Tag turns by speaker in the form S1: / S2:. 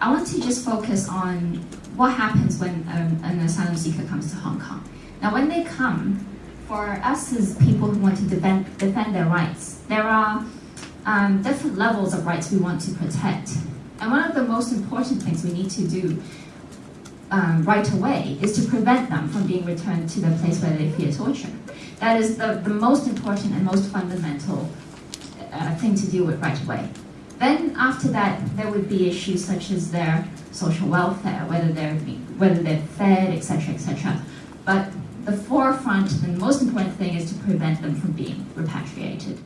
S1: I want to just focus on what happens when um, an asylum seeker comes to Hong Kong. Now, when they come, for us as people who want to defend, defend their rights, there are um, different levels of rights we want to protect. And one of the most important things we need to do um, right away is to prevent them from being returned to the place where they fear torture. That is the, the most important and most fundamental uh, thing to deal with right away. Then after that, there would be issues such as their social welfare, whether they're, whether they're fed, etc., etc. But the forefront and most important thing is to prevent them from being repatriated.